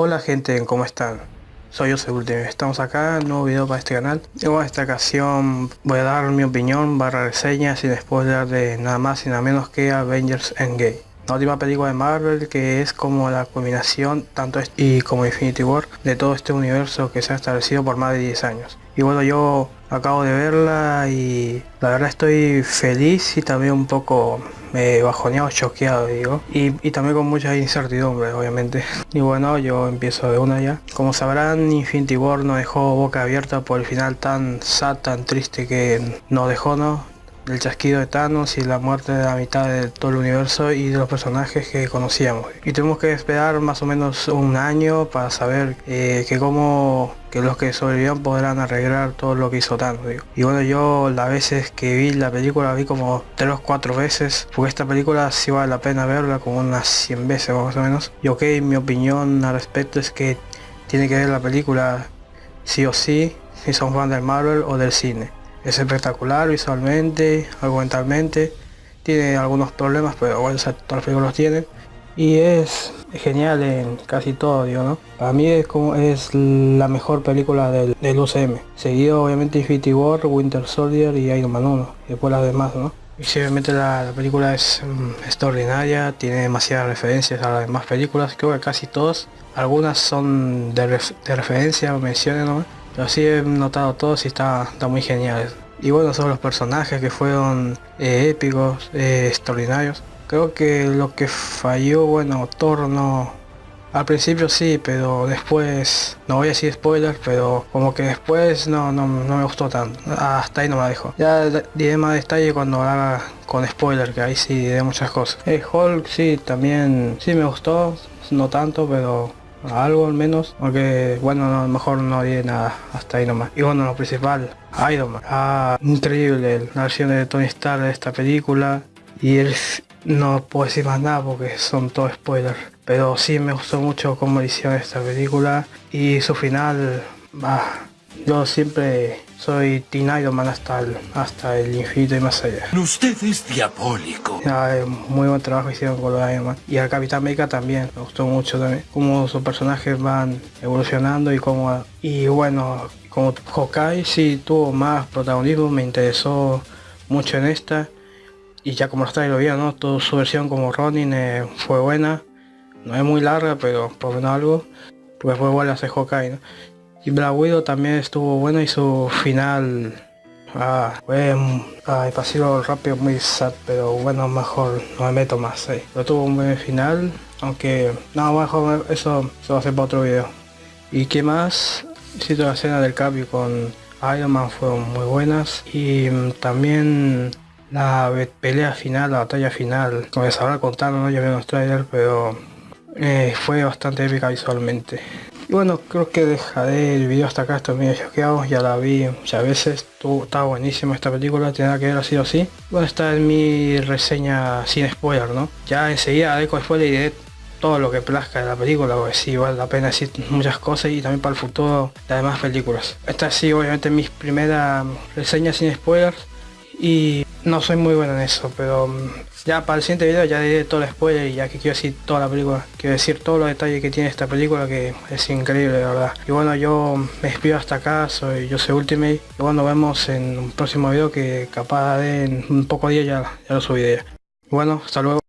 Hola gente, ¿cómo están? Soy José Ultimate, estamos acá, nuevo video para este canal. En esta ocasión voy a dar mi opinión barra reseña sin spoiler de nada más y nada menos que Avengers Endgame la última película de Marvel que es como la culminación tanto y como Infinity War de todo este universo que se ha establecido por más de 10 años. Y bueno yo acabo de verla y la verdad estoy feliz y también un poco eh, bajoneado, choqueado digo. Y, y, también con mucha incertidumbre obviamente. Y bueno yo empiezo de una ya. Como sabrán Infinity War nos dejó boca abierta por el final tan sad tan triste que nos dejó no el chasquido de Thanos y la muerte de la mitad de todo el universo y de los personajes que conocíamos. Y tenemos que esperar más o menos un año para saber eh, que cómo que los que sobrevivieron podrán arreglar todo lo que hizo Thanos. Y bueno, yo las veces que vi la película vi como tres o cuatro veces, porque esta película sí vale la pena verla como unas 100 veces más o menos. Y ok, mi opinión al respecto es que tiene que ver la película sí o sí, si son fan del Marvel o del cine. Es espectacular visualmente, argumentalmente, tiene algunos problemas, pero bueno, todas las películas tienen. Y es genial en casi todo, digo, ¿no? Para mí es como es la mejor película del, del UCM. Seguido obviamente Infinity War, Winter Soldier y Iron Man 1. Y después las demás, ¿no? Y obviamente la, película es mm, extraordinaria, tiene demasiadas referencias a las demás películas, creo que casi todas. Algunas son de, de referencia o menciones, ¿no? Pero sí he notado todos y está, está muy genial. Y bueno, son los personajes que fueron eh, épicos, eh, extraordinarios. Creo que lo que falló, bueno, Thor no... Al principio sí, pero después, no voy a decir spoilers, pero como que después no, no, me gustó tanto. Hasta ahí no me dejo. Ya diré más detalle cuando haga con spoiler, que ahí sí diré muchas cosas. El Hulk sí, también sí me gustó, no tanto, pero algo al menos aunque bueno no, mejor no diré nada hasta ahí nomás. Y bueno lo principal Iron Man. Ah, increíble la versión de Tony Stark de esta película. Y él no puedo decir más nada porque son todos spoilers. Pero sí me gustó mucho cómo hicieron esta película. Y su final bah, yo siempre soy Teen Iron Man hasta el, hasta el infinito y más allá. Usted es diabólico. muy buen trabajo hicieron con los Iron Man. Y a Capitán América también, me gustó mucho también. Cómo sus personajes van evolucionando y cómo... Y bueno, como Hawkeye sí tuvo más protagonismo, me interesó mucho en esta. Y ya como está lo vieron, ¿no? Toda su versión como Ronin eh, fue buena. No es muy larga, pero por menos algo. Pues fue igual hacer Hawkeye, ¿no? Y Black Widow también estuvo bueno y su final ah, fue ah, pasivo rápido muy sad, pero bueno, mejor no me meto más ahí. Pero tuvo un buen final, aunque no, mejor eso se va a hacer para otro video. ¿Y qué más? Cito la escena del cambio con Iron Man fueron muy buenas y mm, también la pelea final, la batalla final, como les habrá contado, no vi los trailers, pero eh, fue bastante épica visualmente. Y bueno, creo que dejaré el video hasta acá, estoy medio choqueado, ya la vi muchas veces, está buenísima esta película, tiene que ver así o así. Bueno, esta es mi reseña sin spoiler, ¿no? Ya enseguida haré con spoiler y diré todo lo que plazca de la película, porque sí vale la pena decir muchas cosas y también para el futuro de demás películas. Esta sí, obviamente mis primeras reseñas sin spoilers y no soy muy bueno en eso, pero mm, ya para el siguiente video ya diré todo el spoiler y ya que quiero decir toda la película, quiero decir todos los detalles que tiene esta película que es increíble de verdad. Y bueno, yo me despido hasta acá, soy yo soy Ultimate y bueno, nos vemos en un próximo video que capaz de en un poco de día ya, ya lo subiré. Bueno, hasta luego.